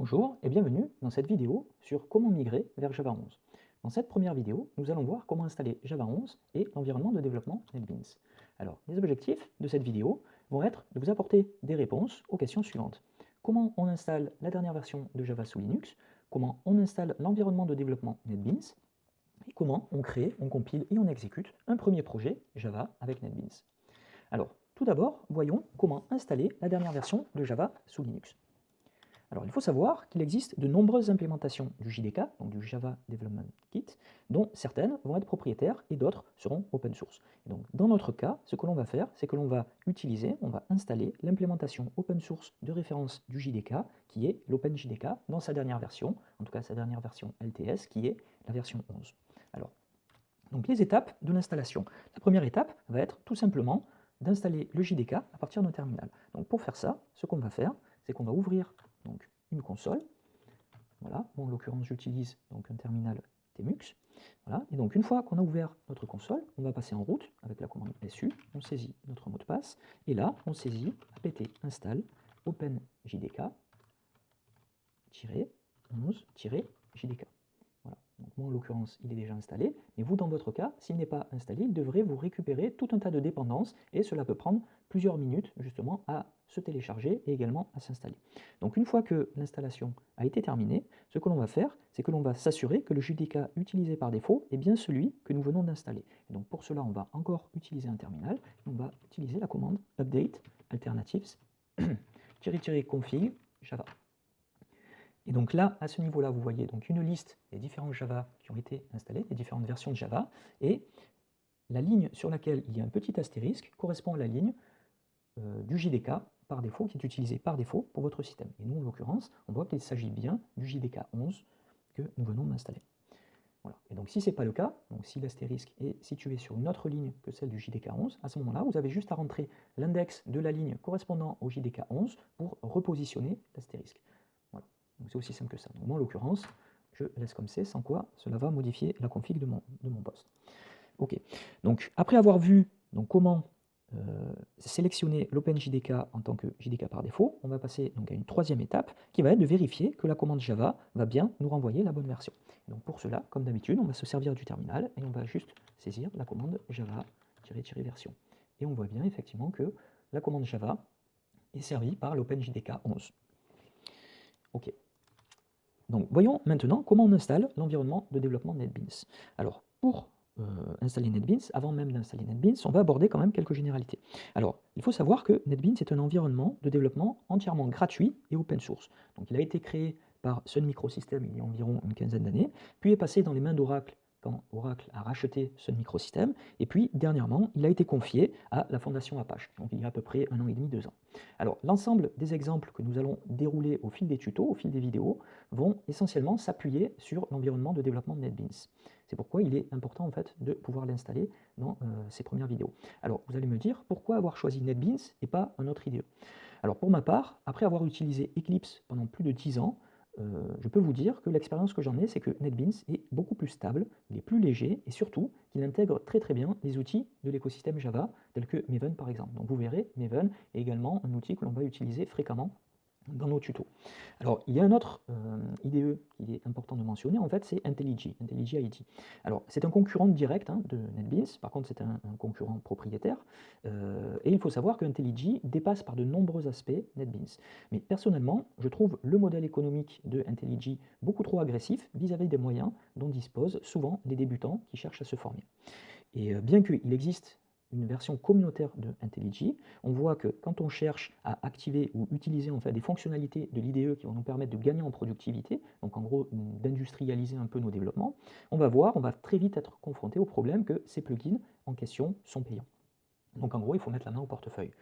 Bonjour et bienvenue dans cette vidéo sur comment migrer vers Java 11. Dans cette première vidéo, nous allons voir comment installer Java 11 et l'environnement de développement NetBeans. Alors, les objectifs de cette vidéo vont être de vous apporter des réponses aux questions suivantes. Comment on installe la dernière version de Java sous Linux? Comment on installe l'environnement de développement NetBeans Et comment on crée, on compile et on exécute un premier projet Java avec NetBeans. Alors, tout d'abord, voyons comment installer la dernière version de Java sous Linux. Alors, il faut savoir qu'il existe de nombreuses implémentations du JDK, donc du Java Development Kit, dont certaines vont être propriétaires et d'autres seront open source. donc, dans notre cas, ce que l'on va faire, c'est que l'on va utiliser, on va installer l'implémentation open source de référence du JDK, qui est l'OpenJDK, dans sa dernière version, en tout cas sa dernière version LTS, qui est la version 11. Alors, les étapes de l'installation. La première étape va être tout simplement d'installer le JDK à partir d'un terminal. Donc pour faire ça, ce qu'on va faire, c'est qu'on va ouvrir donc une console. Voilà, en l'occurrence j'utilise donc un terminal Tmux. Voilà, et donc une fois qu'on a ouvert notre console, on va passer en route avec la commande SU, on saisit notre mot de passe, et là on saisit apt install openjdk-11-jdk. Donc moi, en l'occurrence, il est déjà installé, mais vous, dans votre cas, s'il n'est pas installé, il devrait vous récupérer tout un tas de dépendances, et cela peut prendre plusieurs minutes, justement, à se télécharger et également à s'installer. Donc une fois que l'installation a été terminée, ce que l'on va faire, c'est que l'on va s'assurer que le JDK utilisé par défaut est bien celui que nous venons d'installer. donc pour cela, on va encore utiliser un terminal, on va utiliser la commande update alternatives config java. Et donc là, à ce niveau-là, vous voyez donc une liste des différents Java qui ont été installés, des différentes versions de Java, et la ligne sur laquelle il y a un petit astérisque correspond à la ligne euh, du JDK par défaut, qui est utilisé par défaut pour votre système. Et nous, en l'occurrence, on voit qu'il s'agit bien du JDK 11 que nous venons d'installer. Voilà. Et donc si ce n'est pas le cas, si l'astérisque est situé sur une autre ligne que celle du JDK 11, à ce moment-là, vous avez juste à rentrer l'index de la ligne correspondant au JDK 11 pour repositionner l'astérisque c'est aussi simple que ça. Donc moi, en l'occurrence, je laisse comme c'est, sans quoi cela va modifier la config de mon, de mon poste. Ok, donc après avoir vu donc, comment euh, sélectionner l'OpenJDK en tant que JDK par défaut, on va passer donc, à une troisième étape qui va être de vérifier que la commande Java va bien nous renvoyer la bonne version. Donc pour cela, comme d'habitude, on va se servir du terminal et on va juste saisir la commande Java-version. Et on voit bien effectivement que la commande Java est servie par l'OpenJDK 11. Ok, donc voyons maintenant comment on installe l'environnement de développement NetBeans. Alors pour installer NetBeans, avant même d'installer NetBeans, on va aborder quand même quelques généralités. Alors il faut savoir que NetBeans est un environnement de développement entièrement gratuit et open source. Donc il a été créé par Sun Microsystems il y a environ une quinzaine d'années, puis est passé dans les mains d'Oracle quand Oracle a racheté ce microsystème, et puis dernièrement, il a été confié à la fondation Apache, donc il y a à peu près un an et demi, deux ans. Alors l'ensemble des exemples que nous allons dérouler au fil des tutos, au fil des vidéos, vont essentiellement s'appuyer sur l'environnement de développement de NetBeans. C'est pourquoi il est important en fait de pouvoir l'installer dans euh, ces premières vidéos. Alors vous allez me dire, pourquoi avoir choisi NetBeans et pas un autre IDE Alors pour ma part, après avoir utilisé Eclipse pendant plus de 10 ans, euh, je peux vous dire que l'expérience que j'en ai, c'est que NetBeans est beaucoup plus stable, il est plus léger et surtout qu'il intègre très très bien les outils de l'écosystème Java, tels que Maven par exemple. Donc vous verrez, Maven est également un outil que l'on va utiliser fréquemment dans nos tutos. Alors, il y a un autre euh, IDE qu'il est important de mentionner, en fait, c'est IntelliJ, IntelliJ ID. Alors, c'est un concurrent direct hein, de NetBeans, par contre, c'est un, concurrent propriétaire, euh, et il faut savoir que IntelliJ dépasse par de nombreux aspects NetBeans. Mais personnellement, je trouve le modèle économique de IntelliJ beaucoup trop agressif vis-à-vis des moyens dont disposent souvent les débutants qui cherchent à se former. Et euh, bien qu'il existe version communautaire de IntelliJ, on voit que quand on cherche à activer ou utiliser en des fonctionnalités de l'IDE qui vont nous permettre de gagner en productivité, donc en gros d'industrialiser un peu nos développements, on va voir, on va très vite être confronté au problème que ces plugins en question sont payants. Donc en gros, il faut mettre la main au portefeuille.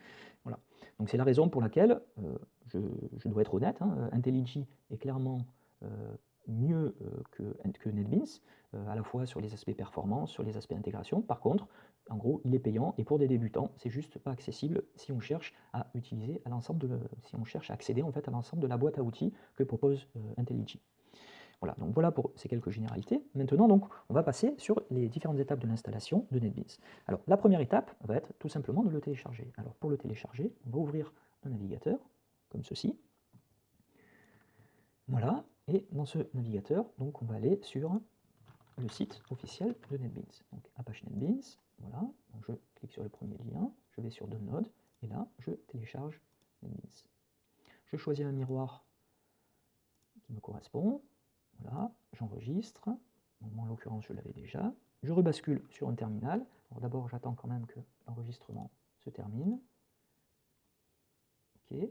Voilà. Donc c'est la raison pour laquelle, euh, je, dois être honnête, hein, IntelliJ est clairement euh, mieux euh, que, que NetBeans, à la fois sur les aspects performance, sur les aspects intégration. Par contre, en gros, il est payant et pour des débutants, c'est juste pas accessible si on cherche à utiliser l'ensemble de, si on cherche à accéder en fait à l'ensemble de la boîte à outils que propose euh, IntelliJ. Voilà, donc voilà pour ces quelques généralités. Maintenant, donc, on va passer sur les différentes étapes de l'installation de NetBeans. Alors, la première étape va être tout simplement de le télécharger. Alors, pour le télécharger, on va ouvrir un navigateur, comme ceci. Voilà, et dans ce navigateur, donc on va aller sur le site officiel de NetBeans. Donc Apache NetBeans, voilà, je clique sur le premier lien, je vais sur Download, et là je télécharge NetBeans. Je choisis un miroir qui me correspond, voilà, j'enregistre, en l'occurrence je l'avais déjà, je rebascule sur un terminal, d'abord j'attends quand même que l'enregistrement se termine, ok,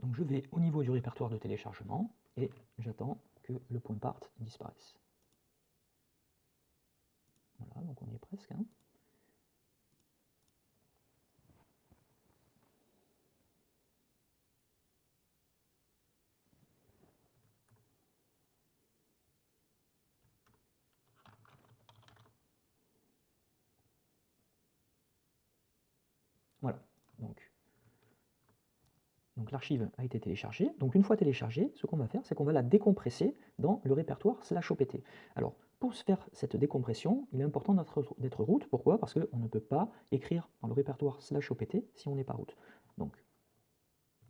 donc je vais au niveau du répertoire de téléchargement, et j'attends que le point part disparaisse. Voilà, donc on y est presque. Hein. Voilà, donc donc l'archive a été téléchargée. Donc une fois téléchargée, ce qu'on va faire, c'est qu'on va la décompresser dans le répertoire slash opt. Alors pour faire cette décompression, il est important d'être root. Pourquoi? Parce qu'on ne peut pas écrire dans le répertoire slash opt si on n'est pas root. Donc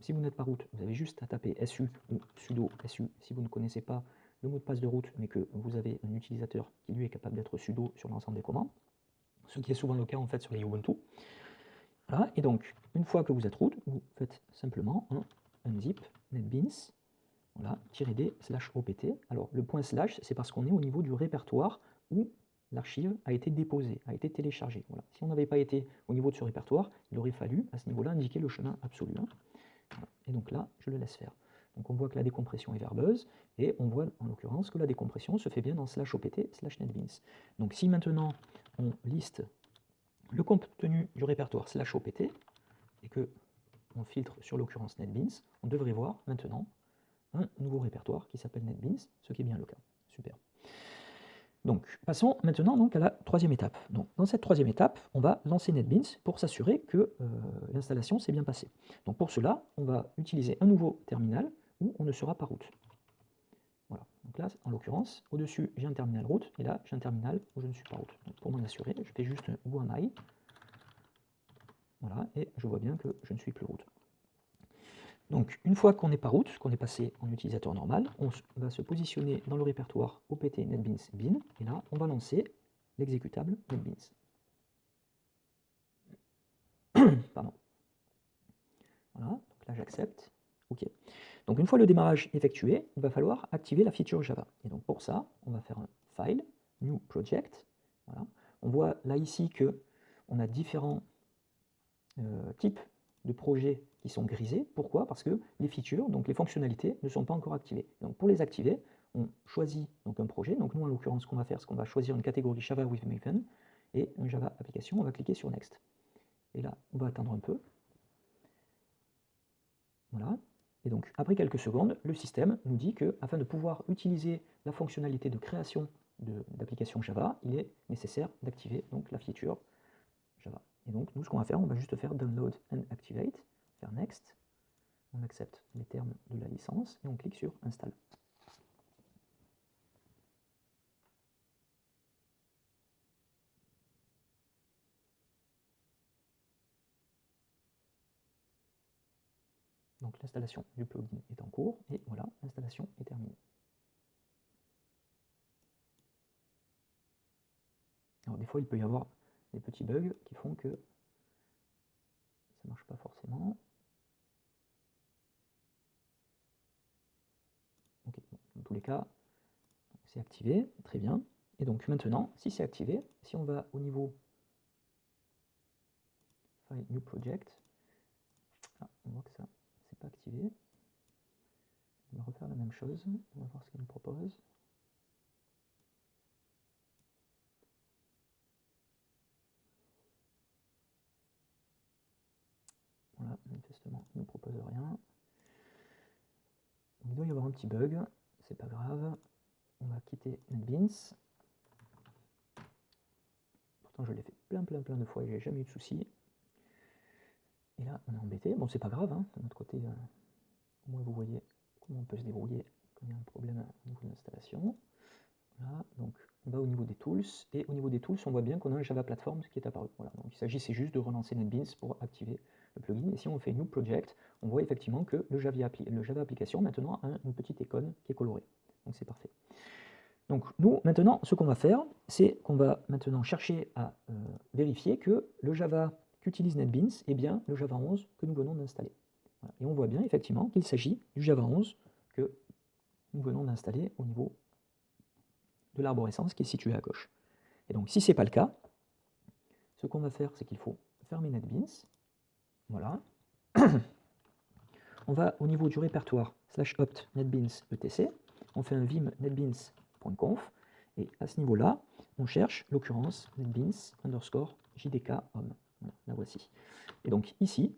si vous n'êtes pas root, vous avez juste à taper su ou sudo su si vous ne connaissez pas le mot de passe de root, mais que vous avez un utilisateur qui lui est capable d'être sudo sur l'ensemble des commandes, ce qui est souvent le cas en fait sur les Ubuntu. Voilà, et donc, une fois que vous êtes root, vous faites simplement un unzip netbeans, voilà, -d slash opt. Alors, le point slash, c'est parce qu'on est au niveau du répertoire où l'archive a été déposée, a été téléchargée. Voilà. Si on n'avait pas été au niveau de ce répertoire, il aurait fallu, à ce niveau-là, indiquer le chemin absolu. Hein. Et donc là, je le laisse faire. Donc on voit que la décompression est verbeuse, et on voit en l'occurrence que la décompression se fait bien dans slash opt slash netbeans. Donc si maintenant on liste le contenu du répertoire slash opt et que on filtre sur l'occurrence NetBeans, on devrait voir maintenant un nouveau répertoire qui s'appelle NetBeans, ce qui est bien le cas. Super. Donc, passons maintenant donc, à la troisième étape. Donc, dans cette troisième étape, on va lancer NetBeans pour s'assurer que euh, l'installation s'est bien passée. Donc, pour cela, on va utiliser un nouveau terminal où on ne sera pas route. Donc là, en l'occurrence, au-dessus, j'ai un terminal route, et là, j'ai un terminal où je ne suis pas route. Pour m'en assurer, je fais juste où am I Voilà, et je vois bien que je ne suis plus route. Donc, une fois qu'on n'est pas route, qu'on est passé en utilisateur normal, on va se positionner dans le répertoire opt netbeans bin, et là, on va lancer l'exécutable netbeans. Pardon. Voilà, donc là j'accepte. OK. Donc une fois le démarrage effectué, il va falloir activer la feature Java. Et donc pour ça, on va faire un File, New Project. Voilà. On voit là ici que on a différents euh, types de projets qui sont grisés. Pourquoi? Parce que les features, donc les fonctionnalités, ne sont pas encore activées. Donc pour les activer, on choisit donc un projet. Donc nous, en l'occurrence, ce qu'on va faire, c'est qu'on va choisir une catégorie Java with Maven et un Java application. On va cliquer sur Next. Et là, on va attendre un peu. Voilà. Et donc, après quelques secondes, le système nous dit que, afin de pouvoir utiliser la fonctionnalité de création d'applications Java, il est nécessaire d'activer la feature Java. Et donc, nous, ce qu'on va faire, on va juste faire download and activate, faire next, on accepte les termes de la licence et on clique sur install. L'installation du plugin est en cours, et voilà, l'installation est terminée. Alors des fois, il peut y avoir des petits bugs qui font que ça ne marche pas forcément. Ok, dans tous les cas, c'est activé, très bien. Et donc maintenant, si c'est activé, si on va au niveau File New Project, ah, on voit que ça pas activé. On va refaire la même chose. On va voir ce qu'il nous propose. Voilà, manifestement, il ne nous propose rien. il doit y avoir un petit bug, c'est pas grave. On va quitter NetBeans. Pourtant, je l'ai fait plein, plein, plein de fois et j'ai jamais eu de soucis. Et là, on est embêté. Bon, c'est pas grave, hein. de notre côté, euh, au moins vous voyez comment on peut se débrouiller quand il y a un problème au niveau de l'installation. Donc on va au niveau des tools, et au niveau des tools, on voit bien qu'on a un Java Platform qui est apparu. Voilà, donc il s'agissait juste de relancer NetBeans pour activer le plugin, et si on fait New Project, on voit effectivement que le Java, le Java Application maintenant a une petite icône qui est colorée. Donc c'est parfait. Donc nous, maintenant, ce qu'on va faire, c'est qu'on va maintenant chercher à euh, vérifier que le Java qu'utilise NetBeans est bien le Java 11 que nous venons d'installer. Et on voit bien effectivement qu'il s'agit du Java 11 que nous venons d'installer au niveau de l'arborescence qui est située à gauche. Et donc si ce n'est pas le cas, ce qu'on va faire, c'est qu'il faut fermer NetBeans. Voilà. on va au niveau du répertoire slash opt netbeans etc. On fait un vim netbeans.conf. Et à ce niveau-là, on cherche l'occurrence netbeans underscore jdk home. La voici. Et donc ici,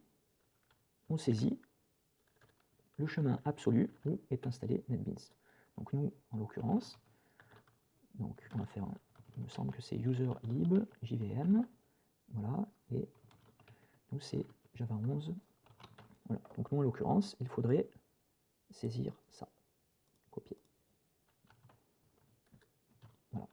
on saisit le chemin absolu où est installé NetBeans. Donc nous, en l'occurrence, donc on va faire, il me semble que c'est user lib jvm, voilà, et nous c'est Java 11. Voilà. Donc nous, en l'occurrence, il faudrait saisir ça, copier. Voilà.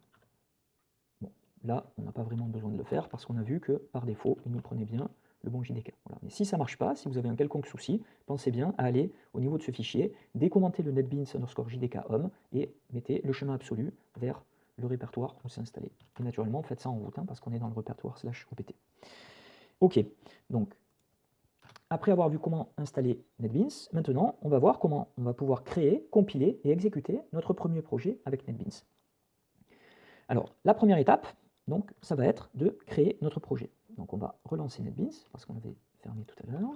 Bon, là, on n'a pas vraiment besoin de le faire parce qu'on a vu que par défaut, il nous prenait bien le bon JDK. Mais si ça ne marche pas, si vous avez un quelconque souci, pensez bien à aller au niveau de ce fichier, décommenter le netbeans underscore JDK home et mettez le chemin absolu vers le répertoire où c'est installé. Et naturellement, faites ça en route, hein, parce qu'on est dans le répertoire slash opt. Ok, donc après avoir vu comment installer NetBeans, maintenant on va voir comment on va pouvoir créer, compiler et exécuter notre premier projet avec NetBeans. Alors la première étape, donc, ça va être de créer notre projet. Donc on va relancer NetBeans, parce qu'on avait fermé tout à l'heure.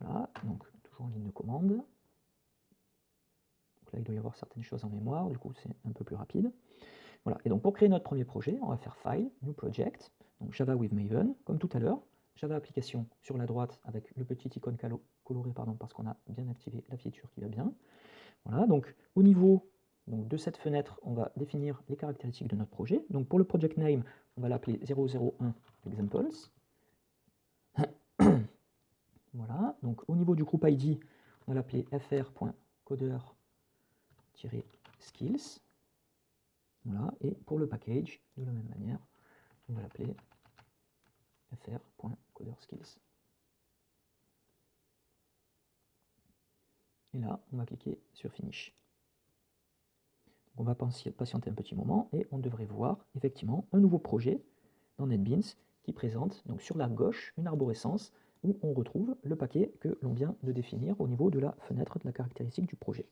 Voilà, donc toujours en ligne de commande. Donc là, il doit y avoir certaines choses en mémoire, du coup c'est un peu plus rapide. Voilà, et donc pour créer notre premier projet, on va faire File, New Project, donc Java with Maven, comme tout à l'heure. Java Application sur la droite avec le petit icône coloré pardon, parce qu'on a bien activé la feature qui va bien. Voilà, donc au niveau donc, de cette fenêtre, on va définir les caractéristiques de notre projet. Donc pour le project name, on va l'appeler 001 examples. voilà, donc au niveau du groupe ID, on va l'appeler fr.coder-skills. Voilà, et pour le package, de la même manière, on va l'appeler fr.coderskills. Et là, on va cliquer sur Finish. On va patienter un petit moment et on devrait voir effectivement un nouveau projet dans NetBeans qui présente donc sur la gauche une arborescence où on retrouve le paquet que l'on vient de définir au niveau de la fenêtre de la caractéristique du projet.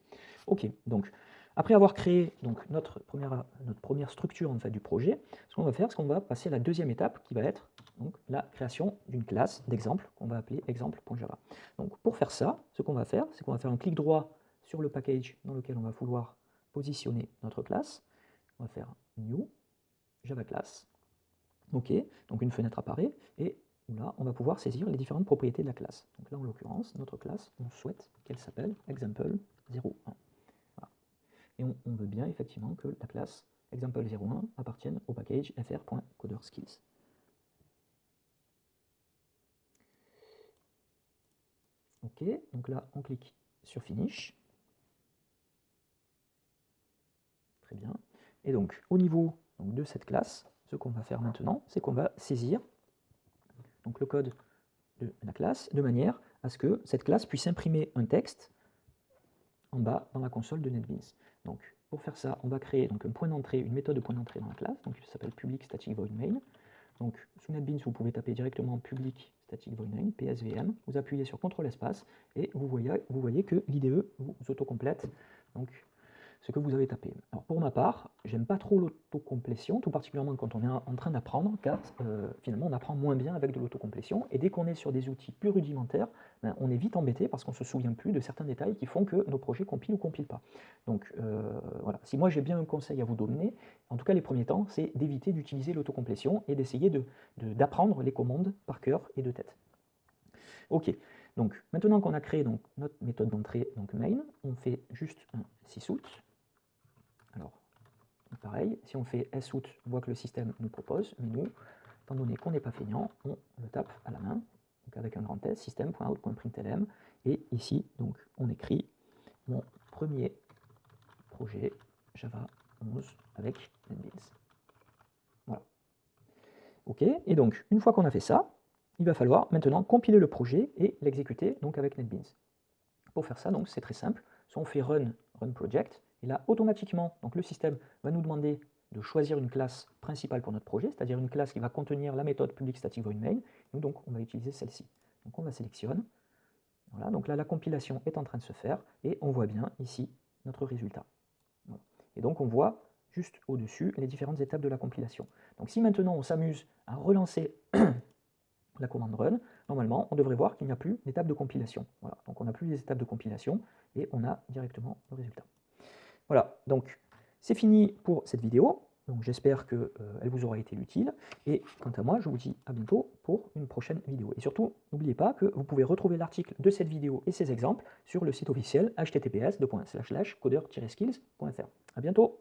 Ok, donc après avoir créé donc, notre, première, structure en fait, du projet, ce qu'on va faire, c'est qu'on va passer à la deuxième étape qui va être donc, la création d'une classe d'exemple qu'on va appeler exemple.java. Donc pour faire ça, ce qu'on va faire, c'est qu'on va faire un clic droit sur le package dans lequel on va vouloir positionner notre classe. On va faire New, Java Class. OK, donc une fenêtre apparaît, et là, on va pouvoir saisir les différentes propriétés de la classe. Donc là, en l'occurrence, notre classe, on souhaite qu'elle s'appelle example01. Et on, veut bien effectivement que la classe example01 appartienne au package fr.coderskills. Ok, donc là on clique sur Finish. Très bien. Et donc au niveau de cette classe, ce qu'on va faire maintenant, c'est qu'on va saisir donc, le code de la classe de manière à ce que cette classe puisse imprimer un texte en bas dans la console de NetBeans. Donc, pour faire ça, on va créer donc, un point d'entrée, une méthode de point d'entrée dans la classe, donc qui s'appelle public static void main. Donc, sous NetBeans, vous pouvez taper directement public static void main, PSVM, vous appuyez sur CTRL espace, et vous voyez, vous voyez que l'IDE vous autocomplète donc, ce que vous avez tapé. Alors pour ma part, j'aime pas trop l'autocomplétion, tout particulièrement quand on est en train d'apprendre, car euh, finalement on apprend moins bien avec de l'autocomplétion, et dès qu'on est sur des outils plus rudimentaires, ben, on est vite embêté parce qu'on se souvient plus de certains détails qui font que nos projets compilent ou compilent pas. Donc euh, voilà, si moi j'ai bien un conseil à vous donner, en tout cas les premiers temps, c'est d'éviter d'utiliser l'autocomplétion et d'essayer d'apprendre les commandes par cœur et de tête. Ok, donc maintenant qu'on a créé donc, notre méthode d'entrée, donc main, on fait juste un sysout, alors, pareil, si on fait sout, on voit que le système nous propose, mais nous, étant donné qu'on n'est pas feignant, on le tape à la main, donc avec un grand S, système.out.println, et ici, donc, on écrit mon premier projet Java 11 avec NetBeans. Voilà. OK, et donc, une fois qu'on a fait ça, il va falloir maintenant compiler le projet et l'exécuter donc avec NetBeans. Pour faire ça, donc c'est très simple. Soit on fait run, run project, et là automatiquement, donc le système va nous demander de choisir une classe principale pour notre projet, c'est-à-dire une classe qui va contenir la méthode public static void main. Nous donc on va utiliser celle-ci. Donc on la sélectionne. Voilà, donc là la compilation est en train de se faire et on voit bien ici notre résultat. Et donc on voit juste au-dessus les différentes étapes de la compilation. Donc si maintenant on s'amuse à relancer la commande run, normalement, on devrait voir qu'il n'y a plus d'étape de compilation. Voilà, donc on n'a plus les étapes de compilation et on a directement le résultat. Voilà, donc c'est fini pour cette vidéo. Donc j'espère qu'elle euh, vous aura été utile. Et quant à moi, je vous dis à bientôt pour une prochaine vidéo. Et surtout, n'oubliez pas que vous pouvez retrouver l'article de cette vidéo et ses exemples sur le site officiel https coder-skills.fr. A bientôt